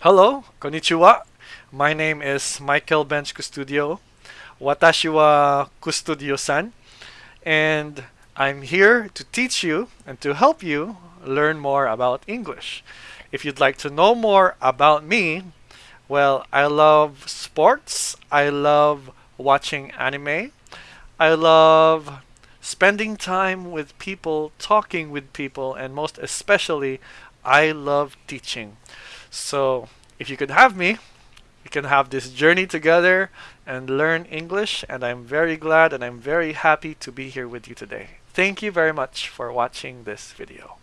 Hello, konnichiwa. My name is Michael Bench Custodio. Watashi wa Custodio-san. And I'm here to teach you and to help you learn more about English. If you'd like to know more about me, well, I love sports. I love watching anime. I love spending time with people, talking with people, and most especially, I love teaching. So, if you could have me, we can have this journey together and learn English, and I'm very glad and I'm very happy to be here with you today. Thank you very much for watching this video.